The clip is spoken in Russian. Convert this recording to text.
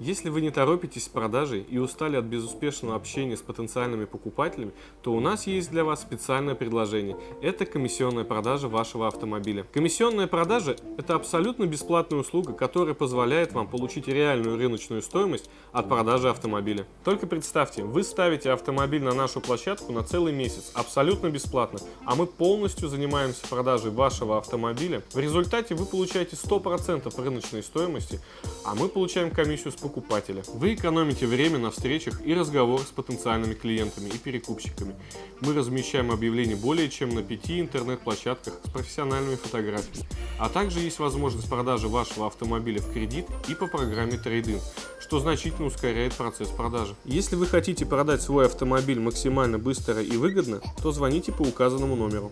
Если вы не торопитесь с продажей и устали от безуспешного общения с потенциальными покупателями, то у нас есть для вас специальное предложение. Это комиссионная продажа вашего автомобиля. Комиссионная продажа – это абсолютно бесплатная услуга, которая позволяет вам получить реальную рыночную стоимость от продажи автомобиля. Только представьте, вы ставите автомобиль на нашу площадку на целый месяц, абсолютно бесплатно, а мы полностью занимаемся продажей вашего автомобиля. В результате вы получаете 100% рыночной стоимости, а мы получаем комиссию с покупателя. Вы экономите время на встречах и разговорах с потенциальными клиентами и перекупщиками. Мы размещаем объявления более чем на пяти интернет-площадках с профессиональными фотографиями. А также есть возможность продажи вашего автомобиля в кредит и по программе трейдинг, что значительно ускоряет процесс продажи. Если вы хотите продать свой автомобиль максимально быстро и выгодно, то звоните по указанному номеру.